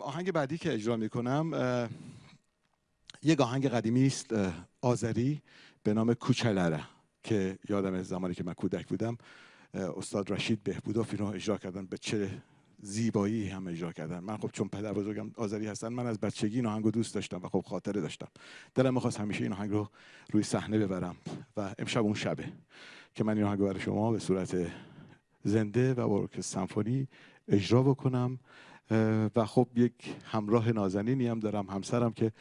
آهنگ بعدی که اجرا می‌کنم یک آهنگ قدیمی است آذری به نام کوچلره که یادم زمانی که من کودک بودم استاد رشید بهبودوف رو اجرا کردن به چه زیبایی هم اجرا کردن. من خب چون پدر بزرگم آذری هستن من از بچگی این آهنگ دوست داشتم و خب خاطره داشتم. دلم می‌خواست همیشه این آهنگ رو روی صحنه ببرم و امشب اون شبه که من این آهنگ برای شما به صورت زنده و با سمفونی اجرا بکنم و خب یک همراه نازنینی هم دارم همسرم که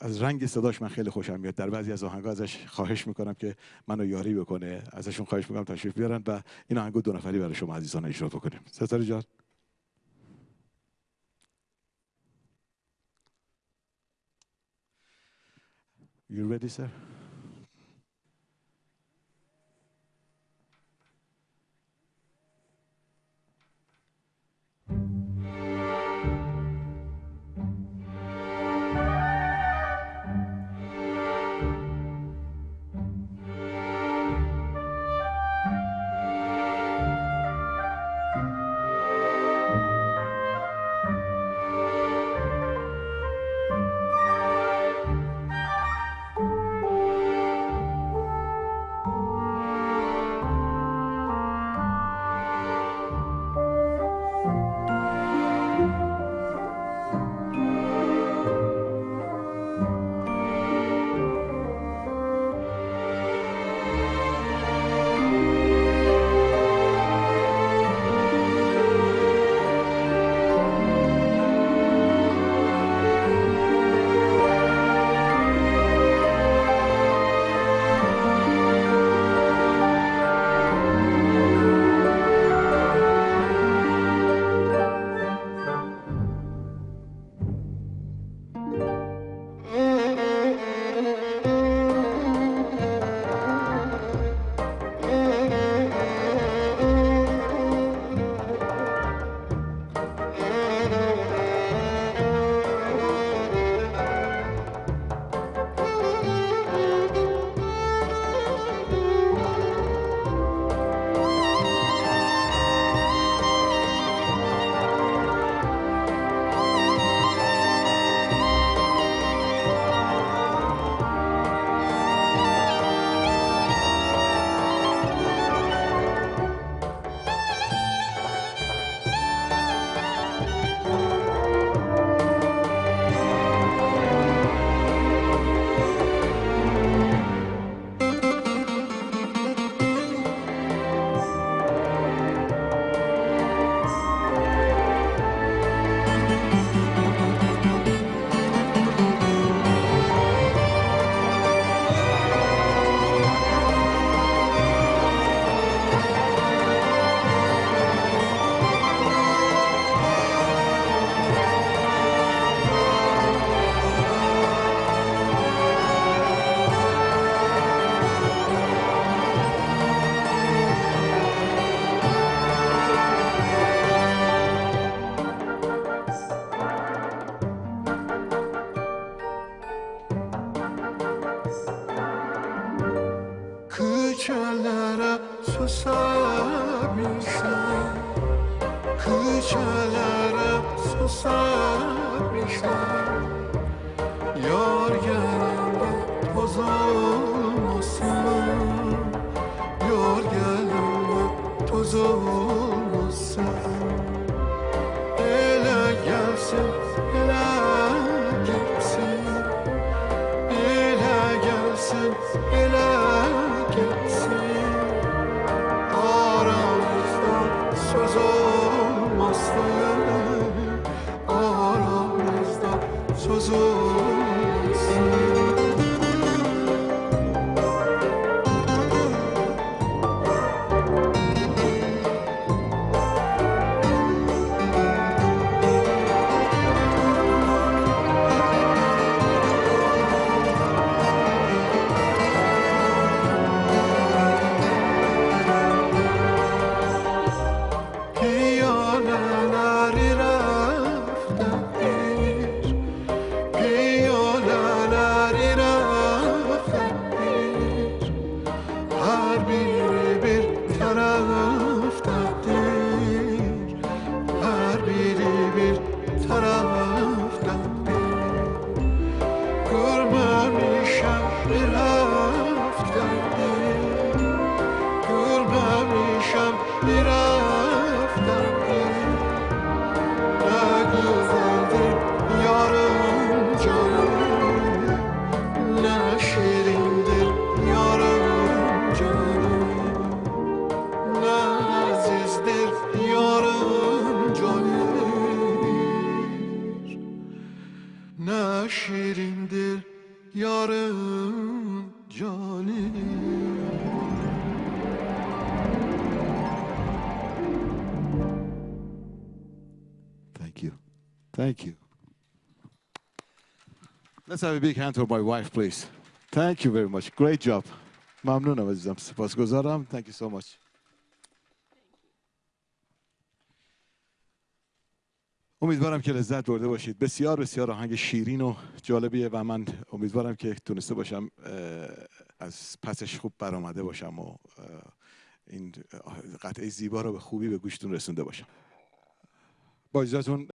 از رنگ صداش من خیلی خوشم میاد. در بعضی از آهنگا ازش خواهش می‌کنم که منو یاری بکنه ازشون خواهش می‌کنم تشریف بیارن و این آهنگو دو نفری برای شما عزیزان اجرا بکنیم. ستاره جان. You ready, sir? susabilsem Küçelere susabilsem Yar gelende toz olmasın Yar gelende toz olmasın Ele gelsin, ele gitsin Ele gelsin, ele Jesus. Thank you. Thank you. Let's have a big hand for my wife, please. Thank you very much. Great job. ممنونم عزیزم. سپاسگزارم. Thank you so much. امیدوارم که لذت برده باشید بسیار بسیار آهنگ شیرین و جالبیه و من امیدوارم که تونسته باشم از پسش خوب برآمده باشم و این قطعه زیبا رو به خوبی به گوشتون رسونده باشم با اجازهتون